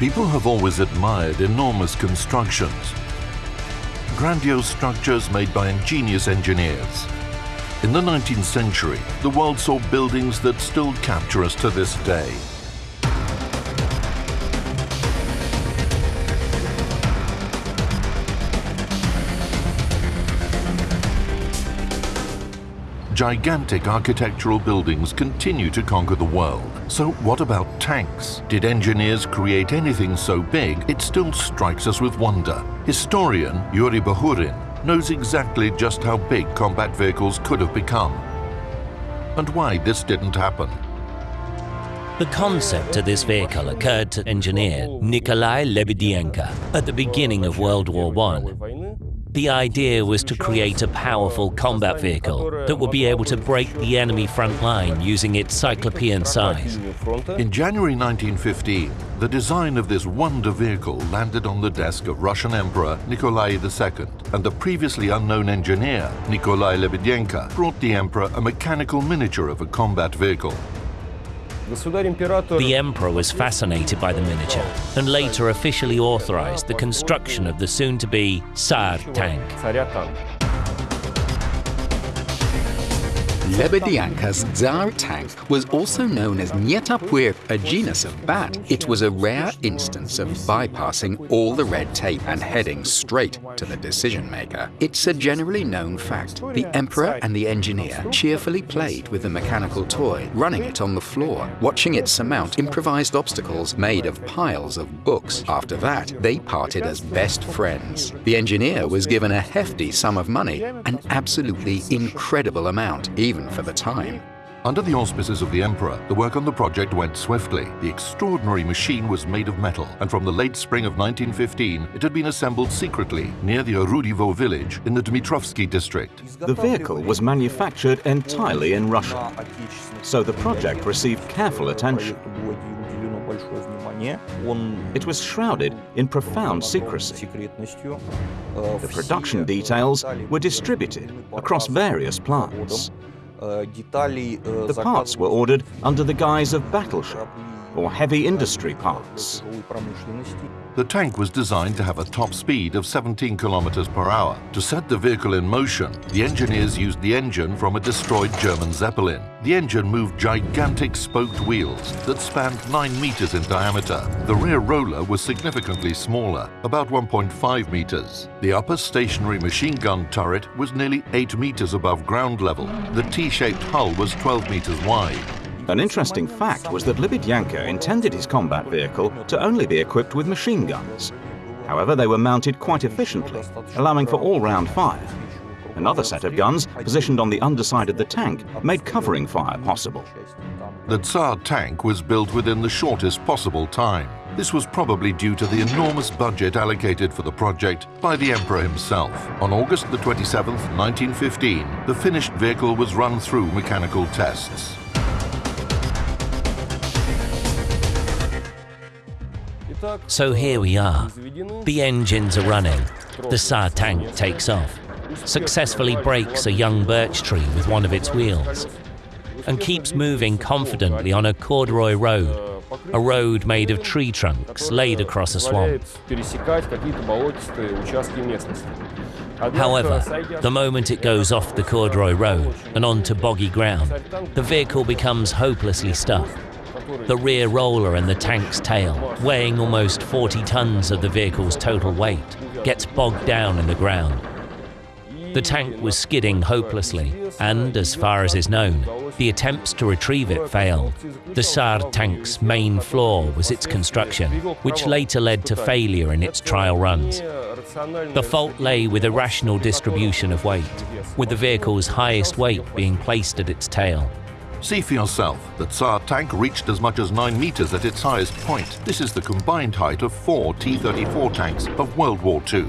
People have always admired enormous constructions, grandiose structures made by ingenious engineers. In the 19th century, the world saw buildings that still capture us to this day. Gigantic architectural buildings continue to conquer the world. So what about tanks? Did engineers create anything so big it still strikes us with wonder? Historian Yuri Bahurin knows exactly just how big combat vehicles could have become and why this didn't happen. The concept of this vehicle occurred to engineer Nikolai Lebedienko at the beginning of World War I. The idea was to create a powerful combat vehicle that would be able to break the enemy front line using its cyclopean size. In January 1915, the design of this wonder vehicle landed on the desk of Russian Emperor Nikolai II, and the previously unknown engineer, Nikolai Lebedienko, brought the emperor a mechanical miniature of a combat vehicle. The emperor was fascinated by the miniature and later officially authorized the construction of the soon-to-be Tsar tank. Lebedienko's Tsar tank was also known as Nyetapur, a genus of bat. It was a rare instance of bypassing all the red tape and heading straight to the decision maker. It's a generally known fact. The emperor and the engineer cheerfully played with the mechanical toy, running it on the floor, watching it surmount improvised obstacles made of piles of books. After that, they parted as best friends. The engineer was given a hefty sum of money, an absolutely incredible amount, even even for the time. Under the auspices of the Emperor, the work on the project went swiftly. The extraordinary machine was made of metal, and from the late spring of 1915, it had been assembled secretly near the Orudivo village in the Dmitrovsky district. The vehicle was manufactured entirely in Russia, so the project received careful attention. It was shrouded in profound secrecy. The production details were distributed across various plants. The parts were ordered under the guise of battleship or heavy industry parts. The tank was designed to have a top speed of 17 kilometers per hour. To set the vehicle in motion, the engineers used the engine from a destroyed German Zeppelin. The engine moved gigantic spoked wheels that spanned 9 meters in diameter. The rear roller was significantly smaller, about 1.5 meters. The upper stationary machine gun turret was nearly 8 meters above ground level. The T-shaped hull was 12 meters wide. An interesting fact was that Lebedienko intended his combat vehicle to only be equipped with machine guns. However, they were mounted quite efficiently, allowing for all-round fire. Another set of guns, positioned on the underside of the tank, made covering fire possible. The Tsar tank was built within the shortest possible time. This was probably due to the enormous budget allocated for the project by the Emperor himself. On August the 27th, 1915, the finished vehicle was run through mechanical tests. So here we are. The engines are running. The Tsar tank takes off, successfully breaks a young birch tree with one of its wheels, and keeps moving confidently on a corduroy road, a road made of tree trunks laid across a swamp. However, the moment it goes off the corduroy road and onto boggy ground, the vehicle becomes hopelessly stuck. The rear roller and the tank's tail, weighing almost 40 tons of the vehicle's total weight, gets bogged down in the ground. The tank was skidding hopelessly, and as far as is known, the attempts to retrieve it failed. The Tsar tank's main flaw was its construction, which later led to failure in its trial runs. The fault lay with irrational distribution of weight, with the vehicle's highest weight being placed at its tail. See for yourself, the Tsar tank reached as much as 9 meters at its highest point. This is the combined height of four T-34 tanks of World War II.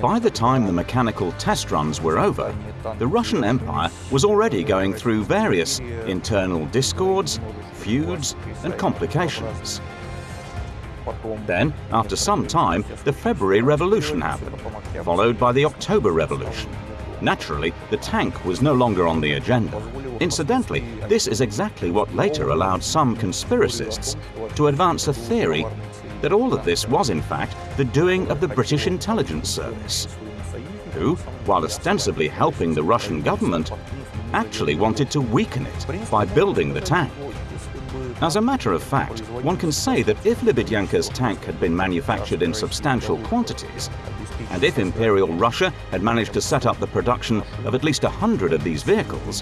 By the time the mechanical test runs were over, the Russian Empire was already going through various internal discords, feuds and complications. Then, after some time, the February Revolution happened, followed by the October Revolution. Naturally, the tank was no longer on the agenda. Incidentally, this is exactly what later allowed some conspiracists to advance a theory that all of this was in fact the doing of the British intelligence service, who, while ostensibly helping the Russian government, actually wanted to weaken it by building the tank. As a matter of fact, one can say that if Lebedienko's tank had been manufactured in substantial quantities, and if Imperial Russia had managed to set up the production of at least a hundred of these vehicles,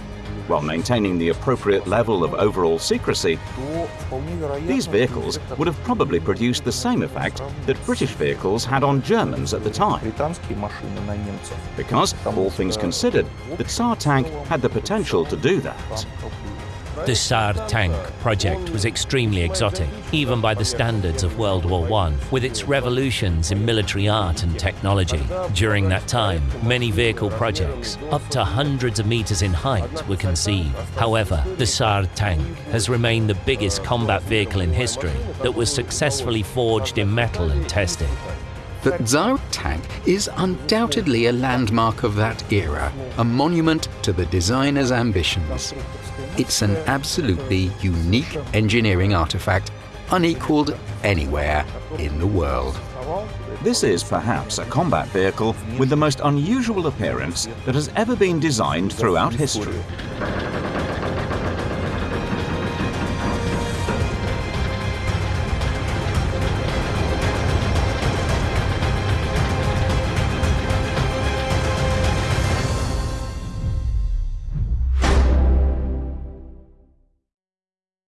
while maintaining the appropriate level of overall secrecy, these vehicles would have probably produced the same effect that British vehicles had on Germans at the time. Because, all things considered, the Tsar tank had the potential to do that. The Tsar tank project was extremely exotic, even by the standards of World War I, with its revolutions in military art and technology. During that time, many vehicle projects, up to hundreds of meters in height, were conceived. However, the Tsar tank has remained the biggest combat vehicle in history that was successfully forged in metal and tested. The Tsar tank is undoubtedly a landmark of that era, a monument to the designer's ambitions. It's an absolutely unique engineering artifact, unequaled anywhere in the world. This is perhaps a combat vehicle with the most unusual appearance that has ever been designed throughout history.